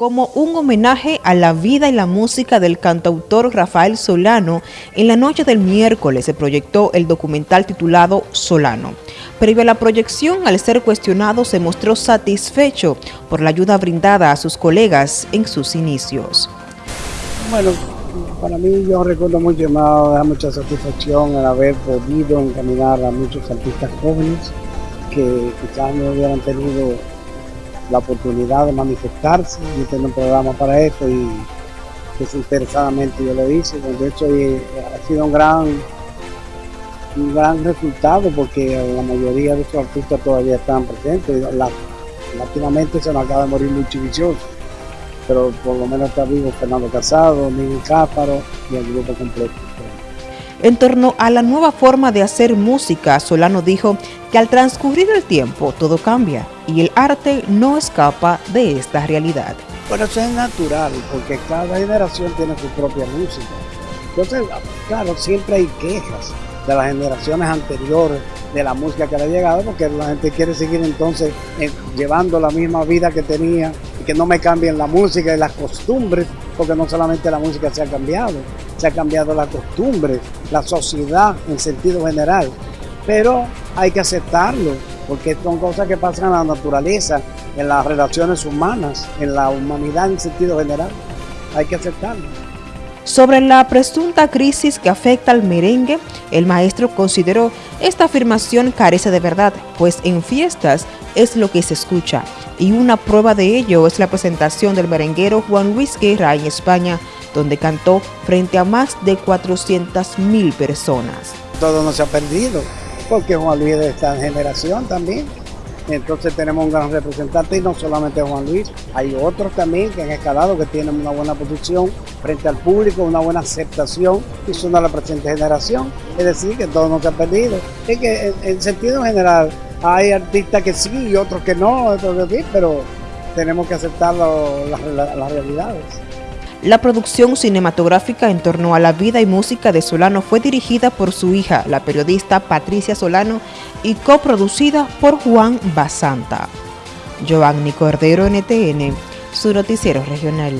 como un homenaje a la vida y la música del cantautor Rafael Solano, en la noche del miércoles se proyectó el documental titulado Solano. Previo a la proyección, al ser cuestionado, se mostró satisfecho por la ayuda brindada a sus colegas en sus inicios. Bueno, para mí yo recuerdo mucho, me da mucha satisfacción el haber podido encaminar a muchos artistas jóvenes que quizás no hubieran tenido la oportunidad de manifestarse. Yo tengo un programa para eso y desinteresadamente yo lo hice. De hecho, ha sido un gran, un gran resultado porque la mayoría de esos artistas todavía están presentes. La, se nos acaba de morir Luchi Vicioso, pero por lo menos está vivo Fernando Casado, Miguel Cáparo y el grupo completo. En torno a la nueva forma de hacer música, Solano dijo que al transcurrir el tiempo todo cambia y el arte no escapa de esta realidad. Bueno, eso es natural, porque cada generación tiene su propia música. Entonces, claro, siempre hay quejas de las generaciones anteriores de la música que le ha llegado, porque la gente quiere seguir entonces eh, llevando la misma vida que tenía y que no me cambien la música y las costumbres, porque no solamente la música se ha cambiado, se ha cambiado la costumbre, la sociedad en sentido general, pero hay que aceptarlo, porque son cosas que pasan en la naturaleza, en las relaciones humanas, en la humanidad en sentido general, hay que aceptarlo. Sobre la presunta crisis que afecta al merengue, el maestro consideró esta afirmación carece de verdad, pues en fiestas es lo que se escucha, y una prueba de ello es la presentación del merenguero Juan Luis Guerra en España, donde cantó frente a más de 400 mil personas. Todo no se ha perdido, porque Juan Luis es de esta generación también. Entonces tenemos un gran representante y no solamente Juan Luis, hay otros también que han escalado, que tienen una buena posición frente al público, una buena aceptación y son de la presente generación. Es decir, que todo no se ha perdido. Es que en, sentido general hay artistas que sí y otros que no, pero tenemos que aceptar las realidades. La producción cinematográfica en torno a la vida y música de Solano fue dirigida por su hija, la periodista Patricia Solano, y coproducida por Juan Basanta. Giovanni Cordero, NTN, su noticiero regional.